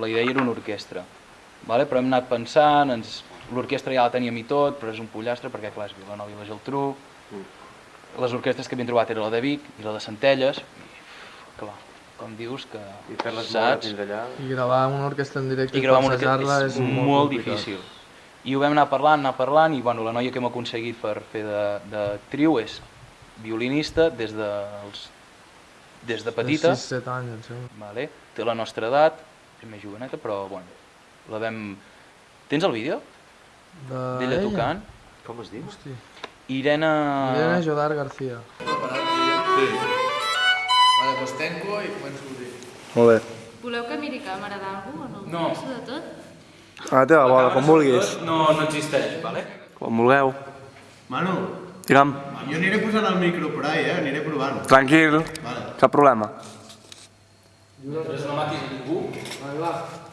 la idea era una orquestra, vale? però hem anat pensant, ens... l'orquestra ja la teníem i tot, però és un pollastre perquè clar, és Vilanova i la Geltrú, les orquestres que havíem trobat era la de Vic i la de Centelles, i clar, com dius que I fer-les moure saps? allà... I gravar una orquestra en directe I gravar una passejar-la orquestra és, molt, molt difícil. I ho vam anar parlant, anar parlant, i bueno, la noia que hem aconseguit per fer de, de trio és violinista des de, els, des de petita, 6-7 anys, em sembla. vale? té la nostra edat, és més joveneta, però bueno, la vam... Tens el vídeo De d'ella ella? tocant? Com es diu? Hosti. Irene... Irene Jodar García. Vale, doncs tanco i començo a dir. Molt bé. Voleu que miri càmera d'algú o no? No. Passo de tot? A la teva bola, com vulguis. No, no existeix, vale? Com vulgueu. Manu, Digue'm, jo aniré posant el micro per ahí, eh? Aniré provant. tranquil, Vale. cap problema. Després no matis a ningú. Ja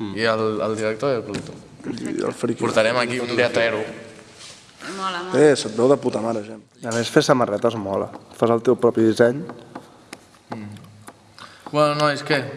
vist. I el, el director i el productor. I el friqui. Portarem aquí un teatrero. Mola, mola. Eh, se't veu de puta mare, gent. A més, fer samarretes mola. Fas el teu propi disseny. Bueno, nois, què?